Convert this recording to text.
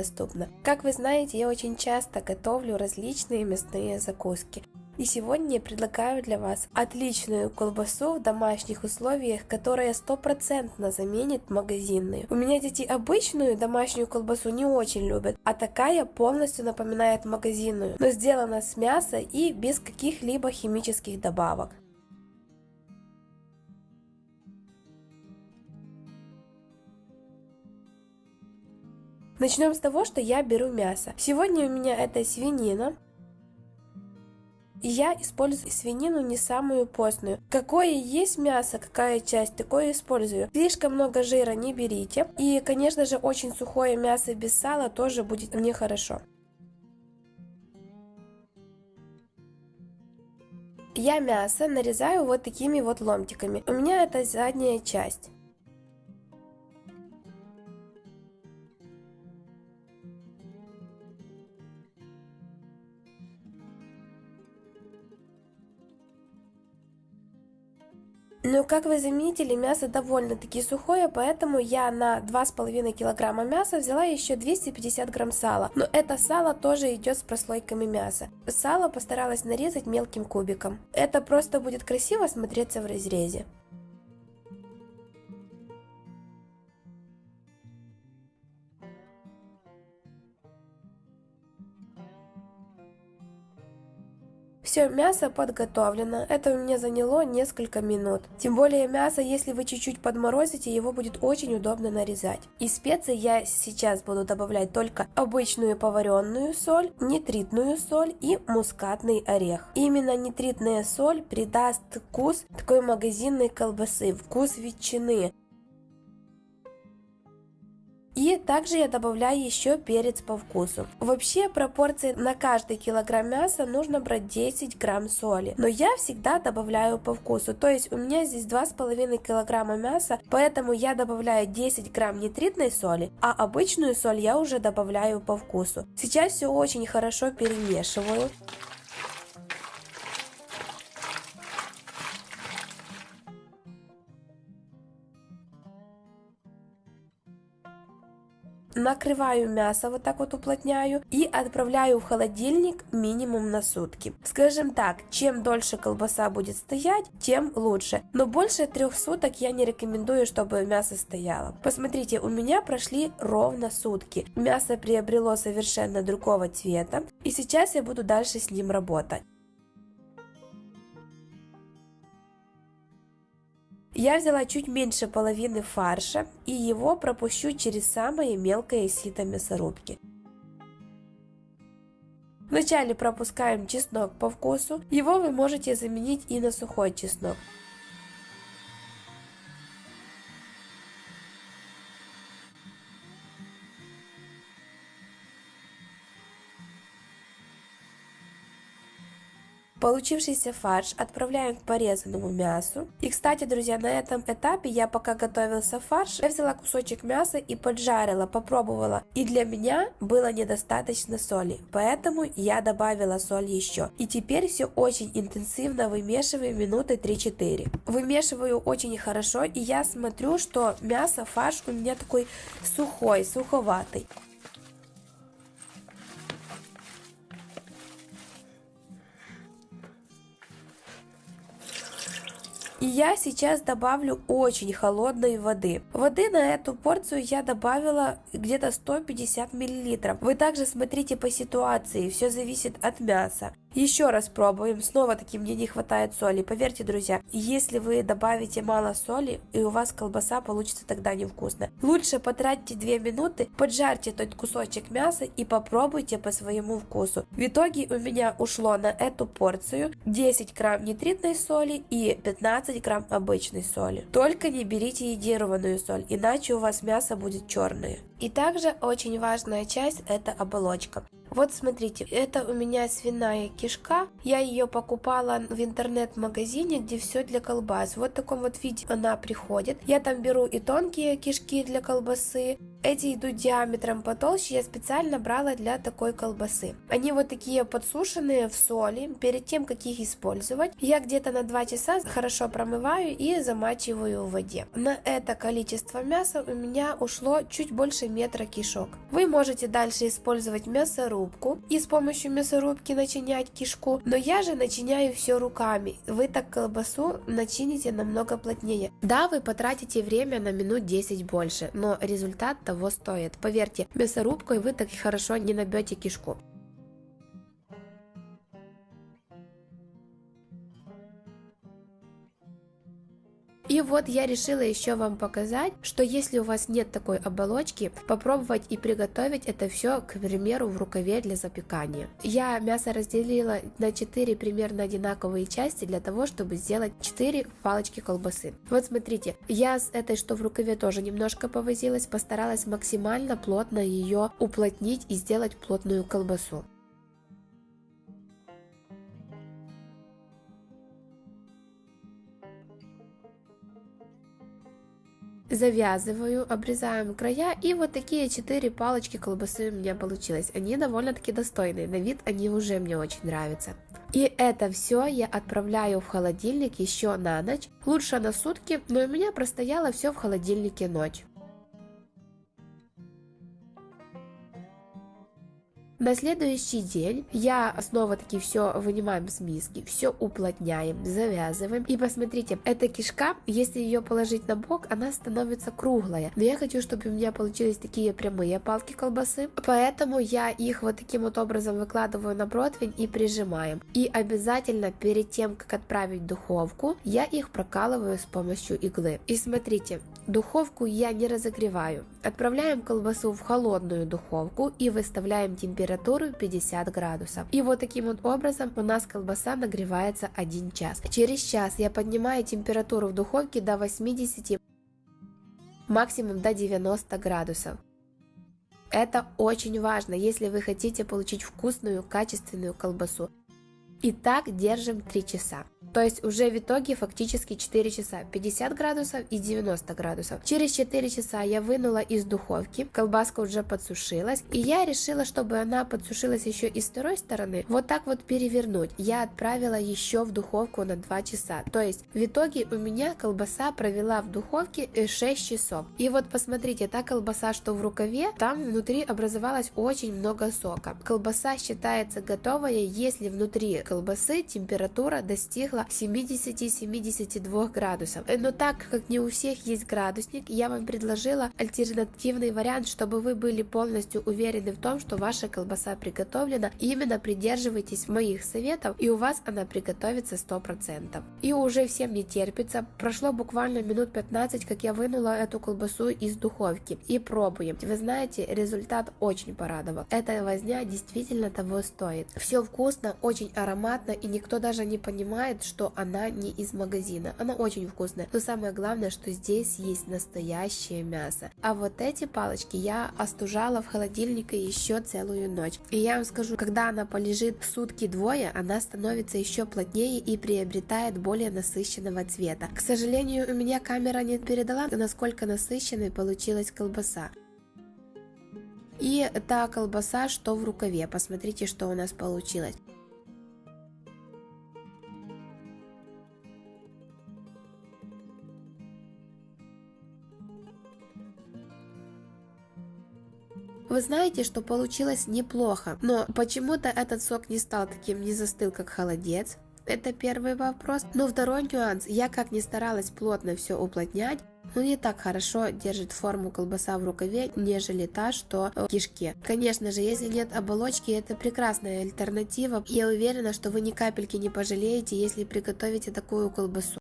доступно. Как вы знаете, я очень часто готовлю различные мясные закуски. И сегодня я предлагаю для вас отличную колбасу в домашних условиях, которая стопроцентно заменит магазинную. У меня дети обычную домашнюю колбасу не очень любят, а такая полностью напоминает магазинную, но сделана с мяса и без каких-либо химических добавок. Начнем с того, что я беру мясо. Сегодня у меня это свинина, я использую свинину не самую постную. Какое есть мясо, какая часть, такое использую. Слишком много жира не берите. И, конечно же, очень сухое мясо без сала тоже будет нехорошо. Я мясо нарезаю вот такими вот ломтиками. У меня это задняя часть. Но как вы заметили, мясо довольно-таки сухое, поэтому я на 2,5 килограмма мяса взяла еще 250 грамм сала. Но это сало тоже идет с прослойками мяса. Сало постаралась нарезать мелким кубиком. Это просто будет красиво смотреться в разрезе. Все, мясо подготовлено. Это у меня заняло несколько минут. Тем более мясо, если вы чуть-чуть подморозите, его будет очень удобно нарезать. Из специй я сейчас буду добавлять только обычную поваренную соль, нитритную соль и мускатный орех. Именно нитритная соль придаст вкус такой магазинной колбасы, вкус ветчины. И также я добавляю еще перец по вкусу. Вообще пропорции на каждый килограмм мяса нужно брать 10 грамм соли. Но я всегда добавляю по вкусу. То есть у меня здесь 2,5 килограмма мяса, поэтому я добавляю 10 грамм нитритной соли, а обычную соль я уже добавляю по вкусу. Сейчас все очень хорошо перемешиваю. Накрываю мясо, вот так вот уплотняю и отправляю в холодильник минимум на сутки. Скажем так, чем дольше колбаса будет стоять, тем лучше. Но больше трех суток я не рекомендую, чтобы мясо стояло. Посмотрите, у меня прошли ровно сутки. Мясо приобрело совершенно другого цвета. И сейчас я буду дальше с ним работать. Я взяла чуть меньше половины фарша и его пропущу через самое мелкое сито мясорубки. Вначале пропускаем чеснок по вкусу, его вы можете заменить и на сухой чеснок. Получившийся фарш отправляем к порезанному мясу. И кстати, друзья, на этом этапе я пока готовился фарш, я взяла кусочек мяса и поджарила, попробовала. И для меня было недостаточно соли, поэтому я добавила соль еще. И теперь все очень интенсивно вымешиваю минуты 3-4. Вымешиваю очень хорошо и я смотрю, что мясо, фарш у меня такой сухой, суховатый. И я сейчас добавлю очень холодной воды. Воды на эту порцию я добавила где-то 150 мл. Вы также смотрите по ситуации, все зависит от мяса. Еще раз пробуем, снова таки мне не хватает соли. Поверьте, друзья, если вы добавите мало соли, и у вас колбаса получится тогда невкусно. Лучше потратьте 2 минуты, поджарьте тот кусочек мяса и попробуйте по своему вкусу. В итоге у меня ушло на эту порцию 10 грамм нитритной соли и 15 грамм обычной соли. Только не берите йодированную соль, иначе у вас мясо будет черное. И также очень важная часть это оболочка. Вот смотрите, это у меня свиная кишка. Я ее покупала в интернет-магазине, где все для колбас. Вот в таком вот виде она приходит. Я там беру и тонкие кишки для колбасы, Эти идут диаметром потолще, я специально брала для такой колбасы. Они вот такие подсушенные в соли. Перед тем, как их использовать, я где-то на 2 часа хорошо промываю и замачиваю в воде. На это количество мяса у меня ушло чуть больше метра кишок. Вы можете дальше использовать мясорубку и с помощью мясорубки начинять кишку, но я же начиняю все руками. Вы так колбасу начините намного плотнее. Да, вы потратите время на минут 10 больше, но результат того стоит. Поверьте, мясорубкой вы так хорошо не набьете кишку. И вот я решила еще вам показать, что если у вас нет такой оболочки, попробовать и приготовить это все, к примеру, в рукаве для запекания. Я мясо разделила на 4 примерно одинаковые части для того, чтобы сделать 4 палочки колбасы. Вот смотрите, я с этой, что в рукаве, тоже немножко повозилась, постаралась максимально плотно ее уплотнить и сделать плотную колбасу. Завязываю, обрезаем края и вот такие 4 палочки колбасы у меня получилось. Они довольно-таки достойные, на вид они уже мне очень нравятся. И это все я отправляю в холодильник еще на ночь, лучше на сутки, но у меня простояло все в холодильнике ночь. На следующий день я снова таки все вынимаем с миски, все уплотняем, завязываем. И посмотрите, эта кишка, если ее положить на бок, она становится круглая. Но я хочу, чтобы у меня получились такие прямые палки колбасы, поэтому я их вот таким вот образом выкладываю на противень и прижимаем. И обязательно перед тем, как отправить в духовку, я их прокалываю с помощью иглы. И смотрите, духовку я не разогреваю. Отправляем колбасу в холодную духовку и выставляем температуру температуру 50 градусов. И вот таким вот образом у нас колбаса нагревается 1 час. Через час я поднимаю температуру в духовке до 80, максимум до 90 градусов. Это очень важно, если вы хотите получить вкусную, качественную колбасу. И так держим 3 часа. То есть уже в итоге фактически 4 часа, 50 градусов и 90 градусов. Через 4 часа я вынула из духовки, колбаска уже подсушилась, и я решила, чтобы она подсушилась еще и с второй стороны, вот так вот перевернуть. Я отправила еще в духовку на 2 часа. То есть в итоге у меня колбаса провела в духовке 6 э, часов. И вот посмотрите, та колбаса, что в рукаве, там внутри образовалось очень много сока. Колбаса считается готовая, если внутри колбасы температура достигла около 70-72 градусов. Э, но так как не у всех есть градусник, я вам предложила альтернативный вариант, чтобы вы были полностью уверены в том, что ваша колбаса приготовлена. Именно придерживайтесь моих советов, и у вас она приготовится 100%. И уже всем не терпится. Прошло буквально минут 15, как я вынула эту колбасу из духовки. И пробуем. Вы знаете, результат очень порадовал. Эта возня действительно того стоит. Все вкусно, очень ароматно, и никто даже не понимает, что она не из магазина. Она очень вкусная. Но самое главное, что здесь есть настоящее мясо. А вот эти палочки я остужала в холодильнике еще целую ночь. И я вам скажу, когда она полежит сутки-двое, она становится еще плотнее и приобретает более насыщенного цвета. К сожалению, у меня камера не передала, насколько насыщенной получилась колбаса. И та колбаса, что в рукаве. Посмотрите, что у нас получилось. Вы знаете, что получилось неплохо, но почему-то этот сок не стал таким, не застыл, как холодец. Это первый вопрос. Но второй нюанс, я как ни старалась плотно все уплотнять, но не так хорошо держит форму колбаса в рукаве, нежели та, что в кишке. Конечно же, если нет оболочки, это прекрасная альтернатива. Я уверена, что вы ни капельки не пожалеете, если приготовите такую колбасу.